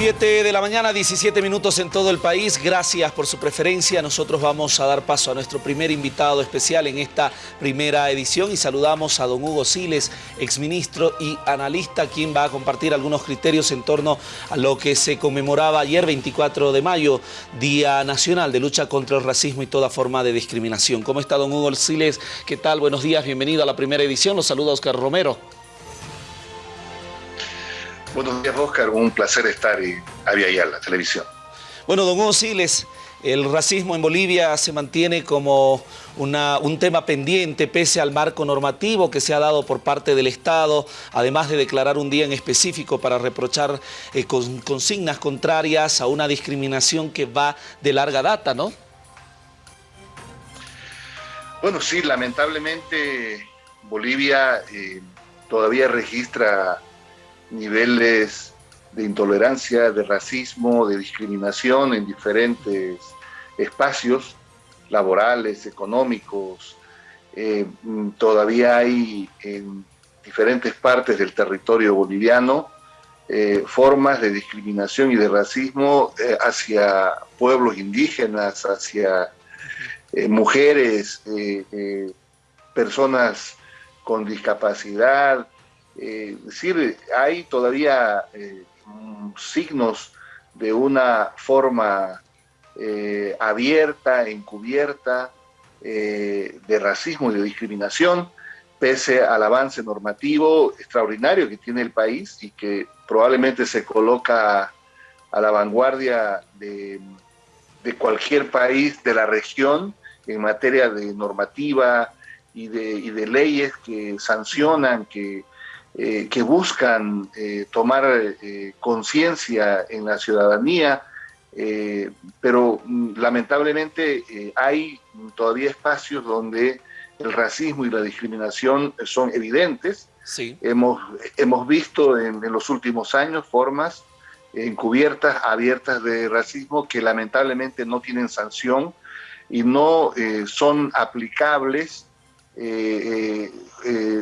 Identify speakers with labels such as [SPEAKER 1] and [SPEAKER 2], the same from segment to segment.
[SPEAKER 1] 7 de la mañana, 17 minutos en todo el país. Gracias por su preferencia. Nosotros vamos a dar paso a nuestro primer invitado especial en esta primera edición y saludamos a don Hugo Siles, exministro y analista, quien va a compartir algunos criterios en torno a lo que se conmemoraba ayer, 24 de mayo, Día Nacional de Lucha contra el Racismo y toda forma de discriminación. ¿Cómo está don Hugo Siles? ¿Qué tal? Buenos días, bienvenido a la primera edición. Los saluda Oscar Romero.
[SPEAKER 2] Buenos días, Oscar. Un placer estar en Avia la televisión.
[SPEAKER 1] Bueno, don Hugo Siles, el racismo en Bolivia se mantiene como un tema pendiente pese al marco normativo que se ha dado por parte del Estado, además de declarar un día en específico para reprochar eh, consignas contrarias a una discriminación que va de larga data, ¿no?
[SPEAKER 2] Bueno, sí, lamentablemente Bolivia eh, todavía registra niveles de intolerancia, de racismo, de discriminación en diferentes espacios laborales, económicos. Eh, todavía hay en diferentes partes del territorio boliviano eh, formas de discriminación y de racismo eh, hacia pueblos indígenas, hacia mujeres, personas con discapacidad, eh, es decir, hay todavía eh, signos de una forma eh, abierta, encubierta, de racismo y de discriminación, pese al avance normativo extraordinario que tiene el país y que probablemente se coloca a la vanguardia de, cualquier país de la región en materia de normativa y de leyes que sancionan, que eh, que buscan eh, tomar eh, conciencia en la ciudadanía, pero mm, lamentablemente hay todavía espacios donde el racismo y la discriminación son evidentes. Sí. Hemos, hemos visto en, en los últimos años formas encubiertas, abiertas de racismo que lamentablemente no tienen sanción y no son aplicables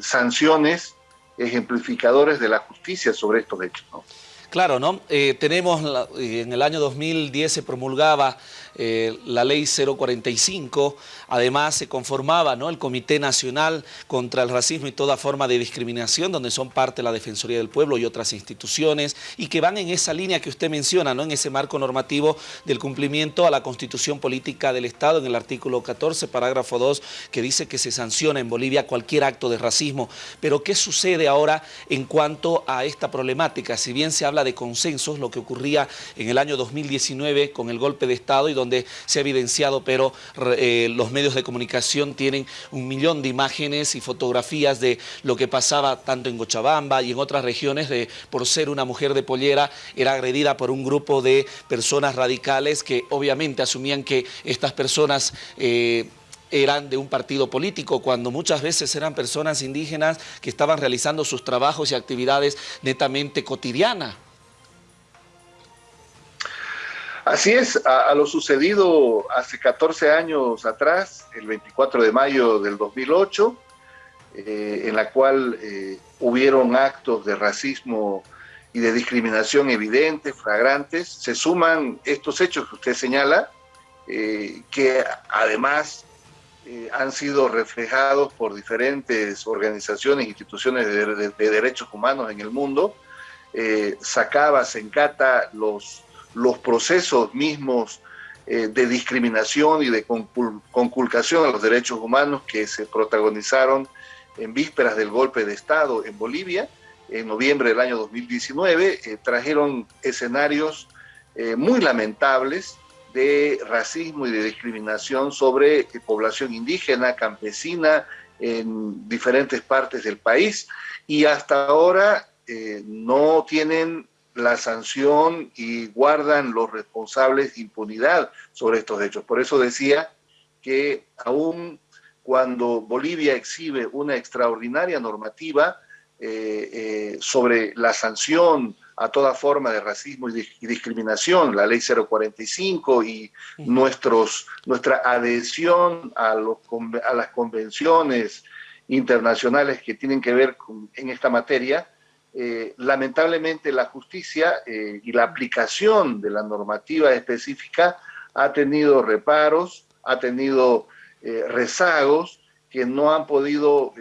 [SPEAKER 2] sanciones ejemplificadores de la justicia sobre estos hechos. ¿no?
[SPEAKER 1] Claro, ¿no? Eh, tenemos, en el año 2010 se promulgaba eh, la ley 045, además se conformaba ¿no? el Comité Nacional contra el Racismo y toda forma de discriminación, donde son parte la Defensoría del Pueblo y otras instituciones, y que van en esa línea que usted menciona, ¿no? en ese marco normativo del cumplimiento a la Constitución Política del Estado, en el artículo 14, parágrafo 2, que dice que se sanciona en Bolivia cualquier acto de racismo. Pero ¿qué sucede ahora en cuanto a esta problemática? Si bien se habla de consensos, lo que ocurría en el año 2019 con el golpe de Estado y donde se ha evidenciado, pero eh, los medios de comunicación tienen un millón de imágenes y fotografías de lo que pasaba tanto en Cochabamba y en otras regiones de por ser una mujer de pollera era agredida por un grupo de personas radicales que obviamente asumían que estas personas eh, eran de un partido político, cuando muchas veces eran personas indígenas que estaban realizando sus trabajos y actividades netamente cotidianas.
[SPEAKER 2] Así es, a, lo sucedido hace 14 años atrás, el 24 de mayo del 2008, eh, en la cual eh, hubieron actos de racismo y de discriminación evidentes, flagrantes, se suman estos hechos que usted señala, eh, que además han sido reflejados por diferentes organizaciones instituciones de, de, derechos humanos en el mundo, sacaba, se encata los los procesos mismos eh, de discriminación y de conculcación a los derechos humanos que se protagonizaron en vísperas del golpe de Estado en Bolivia, en noviembre del año 2019, eh, trajeron escenarios eh, muy lamentables de racismo y de discriminación sobre población indígena, campesina, en diferentes partes del país, y hasta ahora no tienen la sanción y guardan los responsables impunidad sobre estos hechos. Por eso decía que aún cuando Bolivia exhibe una extraordinaria normativa eh, eh, sobre la sanción a toda forma de racismo y, discriminación, la ley 045 y nuestros, nuestra adhesión a, los, a las convenciones internacionales que tienen que ver con, en esta materia, eh, lamentablemente la justicia eh, y la aplicación de la normativa específica ha tenido reparos, ha tenido eh, rezagos que no han podido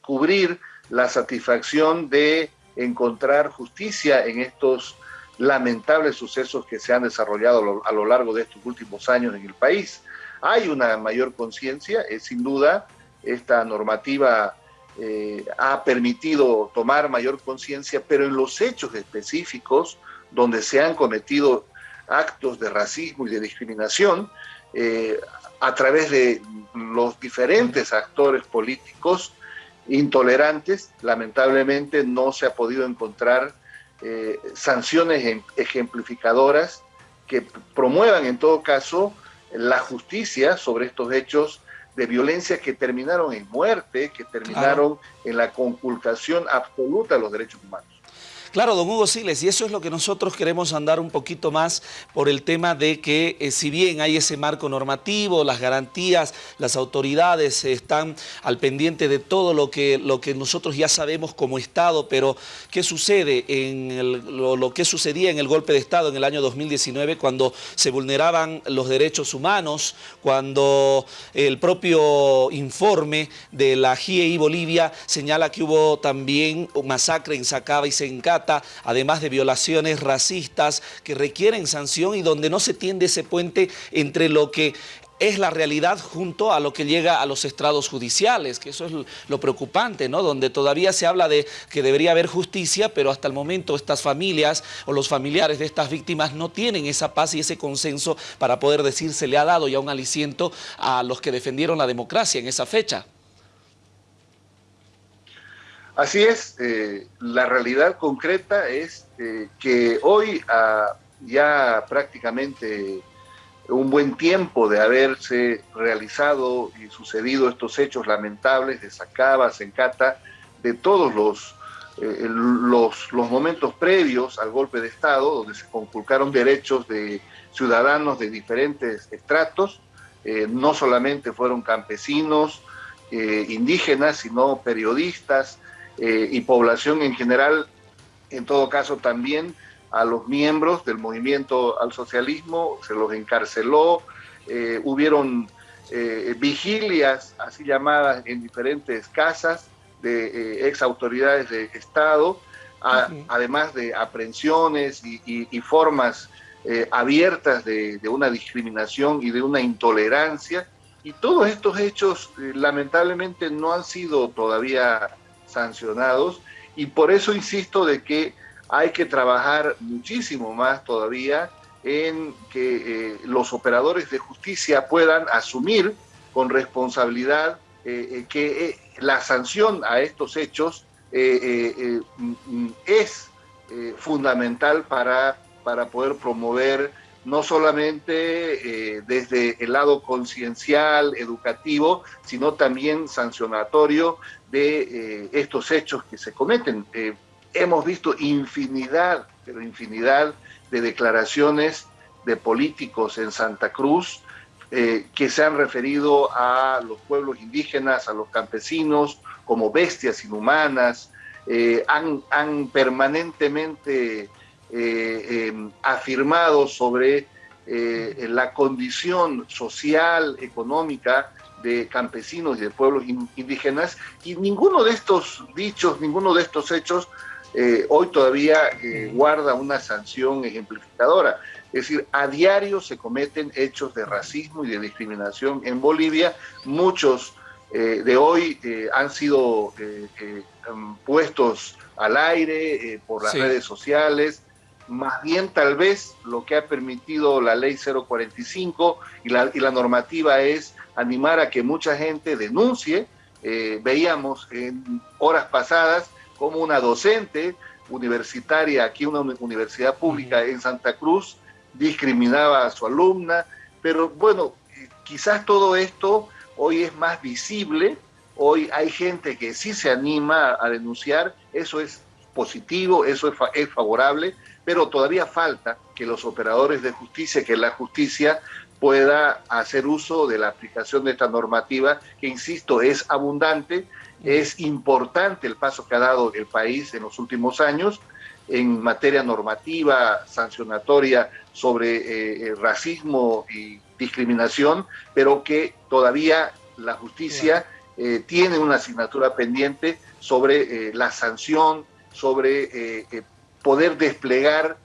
[SPEAKER 2] cubrir la satisfacción de encontrar justicia en estos lamentables sucesos que se han desarrollado a lo, largo de estos últimos años en el país. Hay una mayor conciencia, es sin duda, esta normativa eh, ha permitido tomar mayor conciencia, pero en los hechos específicos donde se han cometido actos de racismo y de discriminación, eh, a través de los diferentes actores políticos intolerantes, lamentablemente no se ha podido encontrar eh, sanciones ejemplificadoras que promuevan en todo caso la justicia sobre estos hechos de violencia que terminaron en muerte, que terminaron en la conculcación absoluta de los derechos humanos.
[SPEAKER 1] Claro, don Hugo Siles, y eso es lo que nosotros queremos andar un poquito más por el tema de que eh, si bien hay ese marco normativo, las garantías, las autoridades están al pendiente de todo lo que, lo que nosotros ya sabemos como Estado, pero ¿qué sucede en lo, lo que sucedía en el golpe de Estado en el año 2019 cuando se vulneraban los derechos humanos, cuando el propio informe de la GIEI Bolivia señala que hubo también masacre en Sacaba y Sencata, además de violaciones racistas que requieren sanción y donde no se tiende ese puente entre lo que es la realidad junto a lo que llega a los estrados judiciales, que eso es lo preocupante, ¿no? Donde todavía se habla de que debería haber justicia, pero hasta el momento estas familias o los familiares de estas víctimas no tienen esa paz y ese consenso para poder decir se le ha dado ya un aliciento a los que defendieron la democracia en esa fecha.
[SPEAKER 2] Así es, eh, la realidad concreta es eh, que hoy, a ya prácticamente un buen tiempo de haberse realizado y sucedido estos hechos lamentables de Sacaba, Sencata, de todos los, eh, los, los, momentos previos al golpe de Estado, donde se conculcaron derechos de ciudadanos de diferentes estratos, no solamente fueron campesinos, indígenas, sino periodistas, eh, y población en general, en todo caso también a los miembros del movimiento al socialismo, se los encarceló, eh, hubieron eh, vigilias así llamadas en diferentes casas de ex autoridades de Estado, además de aprehensiones y, formas abiertas de, de, una discriminación y de una intolerancia. Y todos estos hechos lamentablemente no han sido todavía sancionados y por eso insisto de que hay que trabajar muchísimo más todavía en que eh, los operadores de justicia puedan asumir con responsabilidad eh, eh, que la sanción a estos hechos es fundamental para, para poder promover no solamente desde el lado conciencial, educativo, sino también sancionatorio de eh, estos hechos que se cometen. Eh, hemos visto infinidad, pero infinidad de declaraciones de políticos en Santa Cruz eh, que se han referido a los pueblos indígenas, a los campesinos, como bestias inhumanas, han, han, permanentemente em, afirmado sobre la condición social, económica de campesinos y de pueblos indígenas, y ninguno de estos dichos, ninguno de estos hechos eh, hoy todavía eh, guarda una sanción ejemplificadora. Es decir, a diario se cometen hechos de racismo y de discriminación en Bolivia. Muchos eh, de hoy han sido em, puestos al aire por las redes sociales. Más bien tal vez lo que ha permitido la ley 045 y la, y la normativa es animar a que mucha gente denuncie. Eh, veíamos en horas pasadas como una docente universitaria, aquí una universidad pública en Santa Cruz, discriminaba a su alumna, pero bueno, quizás todo esto hoy es más visible, hoy hay gente que sí se anima a denunciar, eso es positivo, eso es, es favorable, pero todavía falta que los operadores de justicia, que la justicia pueda hacer uso de la aplicación de esta normativa, que insisto, es abundante Es importante el paso que ha dado el país en los últimos años en materia normativa, sancionatoria sobre eh, racismo y discriminación, pero que todavía la justicia eh, tiene una asignatura pendiente sobre eh, la sanción, sobre poder desplegar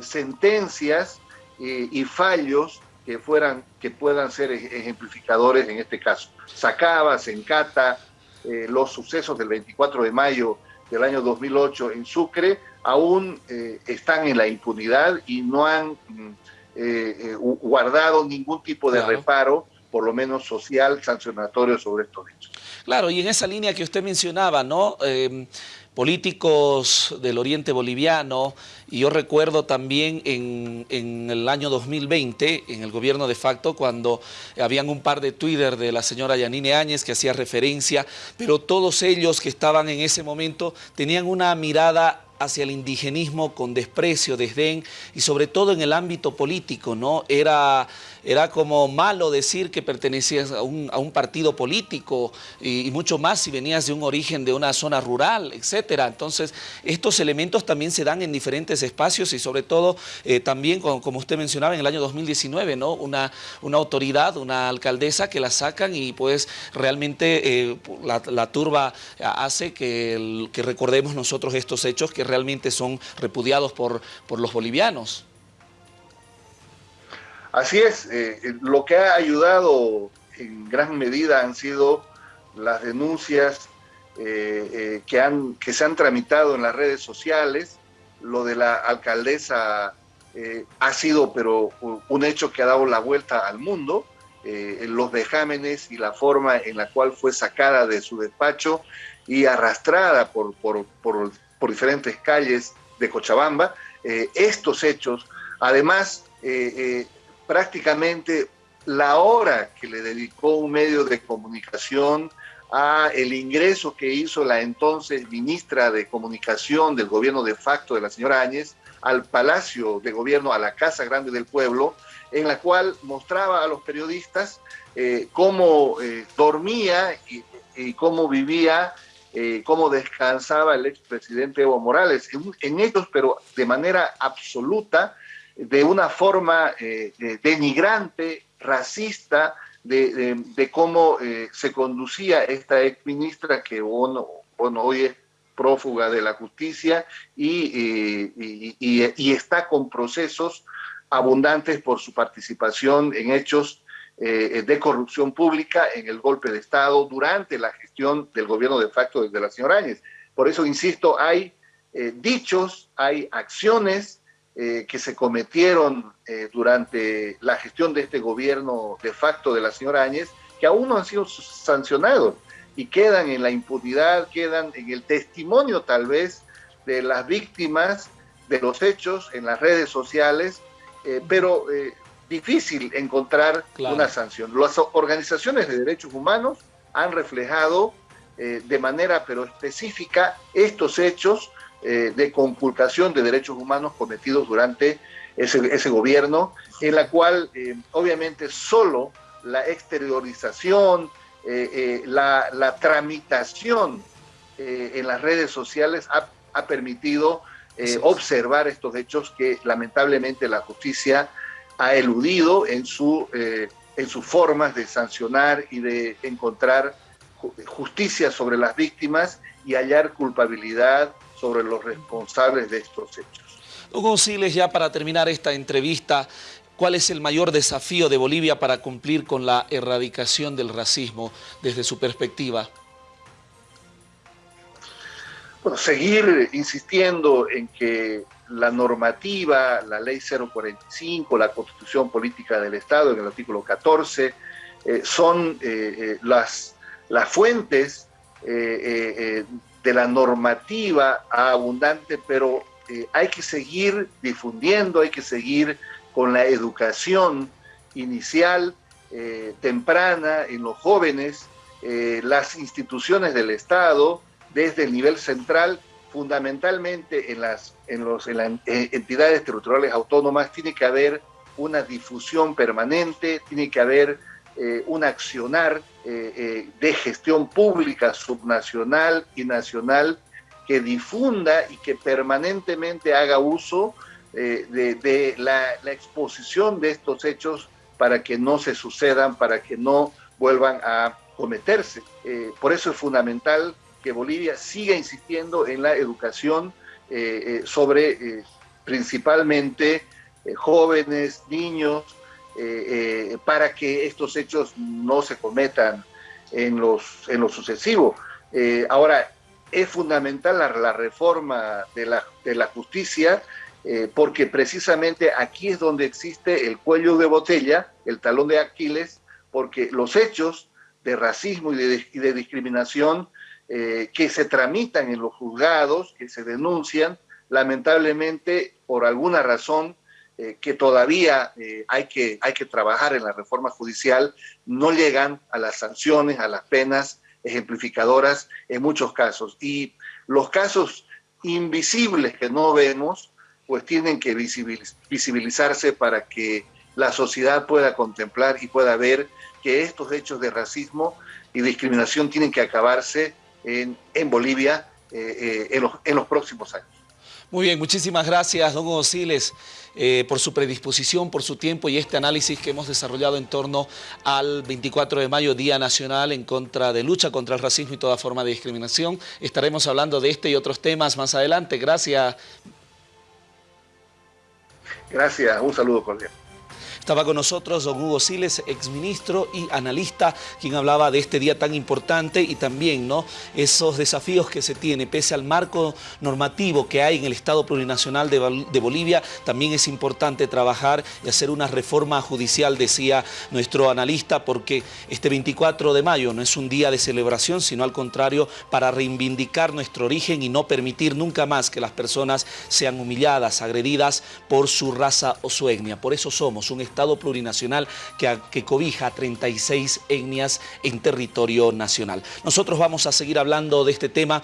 [SPEAKER 2] sentencias y fallos que fueran que puedan ser ejemplificadores en este caso. Sacaba, se encata los sucesos del 24 de mayo del año 2008 en Sucre aún eh, están en la impunidad y no han mm, eh, eh, guardado ningún tipo de reparo, por lo menos social, sancionatorio sobre estos hechos.
[SPEAKER 1] Claro, y en esa línea que usted mencionaba, ¿no? Políticos del oriente boliviano, y yo recuerdo también en, en, el año 2020, en el gobierno de facto, cuando habían un par de Twitter de la señora Yanine Áñez que hacía referencia, pero todos ellos que estaban en ese momento tenían una mirada hacia el indigenismo con desprecio, desdén y sobre todo en el ámbito político, ¿no? Era, era como malo decir que pertenecías a un, partido político y, mucho más si venías de un origen de una zona rural, etcétera. Entonces, estos elementos también se dan en diferentes espacios y sobre todo eh, también, como, usted mencionaba, en el año 2019, ¿no? Una, una autoridad, una alcaldesa que la sacan y pues realmente eh, la, turba hace que, que recordemos nosotros estos hechos que realmente son repudiados por, por los bolivianos.
[SPEAKER 2] Así es, eh, eh, lo que ha ayudado en gran medida han sido las denuncias eh, que, han, que se han tramitado en las redes sociales. Lo de la alcaldesa ha sido pero un hecho que ha dado la vuelta al mundo. los vejámenes y la forma en la cual fue sacada de su despacho y arrastrada por, diferentes calles de Cochabamba. Eh, estos hechos, además, eh, eh, prácticamente la hora que le dedicó un medio de comunicación a el ingreso que hizo la entonces ministra de Comunicación del gobierno de facto de la señora Áñez al Palacio de Gobierno, a la Casa Grande del Pueblo, en la cual mostraba a los periodistas cómo dormía y, cómo vivía eh, cómo descansaba el expresidente Evo Morales, en, ellos, pero de manera absoluta, de una forma eh, denigrante, racista, de, cómo eh, se conducía esta exministra que bueno, hoy es prófuga de la justicia y, y, está con procesos abundantes por su participación en hechos eh, de corrupción pública en el golpe de Estado durante la gestión del gobierno de facto de la señora Áñez. Por eso, insisto, hay eh, dichos, hay acciones eh, que se cometieron durante la gestión de este gobierno de facto de la señora Áñez que aún no han sido sancionados y quedan en la impunidad, quedan en el testimonio tal vez de las víctimas de los hechos en las redes sociales, pero difícil encontrar una sanción. Las organizaciones de derechos humanos han reflejado eh, de manera pero específica estos hechos eh, de conculcación de derechos humanos cometidos durante ese, gobierno, en la cual eh, obviamente solo la exteriorización, la, tramitación en las redes sociales ha, ha permitido observar estos hechos que lamentablemente la justicia ha eludido en, su, eh, en sus formas de sancionar y de encontrar justicia sobre las víctimas y hallar culpabilidad sobre los responsables de estos hechos.
[SPEAKER 1] Hugo Siles, ya para terminar esta entrevista, ¿cuál es el mayor desafío de Bolivia para cumplir con la erradicación del racismo desde su perspectiva?
[SPEAKER 2] Bueno, seguir insistiendo en que la normativa, la ley 045, la constitución política del Estado en el artículo 14, eh, son eh, eh, las, las fuentes de la normativa abundante, pero hay que seguir difundiendo, hay que seguir con la educación inicial, temprana, en los jóvenes, las instituciones del Estado, desde el nivel central, fundamentalmente en las, en los, en las eh, entidades territoriales autónomas, tiene que haber una difusión permanente, tiene que haber eh, un accionar eh, de gestión pública subnacional y nacional que difunda y que permanentemente haga uso de, la, exposición de estos hechos para que no se sucedan, para que no vuelvan a cometerse. por eso es fundamental que Bolivia siga insistiendo en la educación sobre principalmente jóvenes, niños, eh, eh, para que estos hechos no se cometan en, los, en lo sucesivo. Eh, ahora, es fundamental la, reforma de la, de la justicia porque precisamente aquí es donde existe el cuello de botella, el talón de Aquiles, porque los hechos de racismo y de, y de discriminación que se tramitan en los juzgados, que se denuncian, lamentablemente por alguna razón eh, que todavía eh, hay, que, hay que trabajar en la reforma judicial, no llegan a las sanciones, a las penas ejemplificadoras en muchos casos. Y los casos invisibles que no vemos, pues tienen que visibilizarse para que la sociedad pueda contemplar y pueda ver que estos hechos de racismo y discriminación tienen que acabarse en, en Bolivia eh, en, los, en los próximos años.
[SPEAKER 1] Muy bien, muchísimas gracias, don Hugo Siles, eh, por su predisposición, por su tiempo y este análisis que hemos desarrollado en torno al 24 de mayo, Día Nacional en contra de lucha contra el racismo y toda forma de discriminación. Estaremos hablando de este y otros temas más adelante. Gracias.
[SPEAKER 2] Gracias, un saludo cordial.
[SPEAKER 1] Estaba con nosotros don Hugo Siles, exministro y analista, quien hablaba de este día tan importante y también ¿no? esos desafíos que se tiene, pese al marco normativo que hay en el Estado Plurinacional de, Bolivia, también es importante trabajar y hacer una reforma judicial, decía nuestro analista, porque este 24 de mayo no es un día de celebración, sino al contrario, para reivindicar nuestro origen y no permitir nunca más que las personas sean humilladas, agredidas por su raza o su etnia. Por eso somos un Estado plurinacional que, que cobija 36 etnias en territorio nacional. Nosotros vamos a seguir hablando de este tema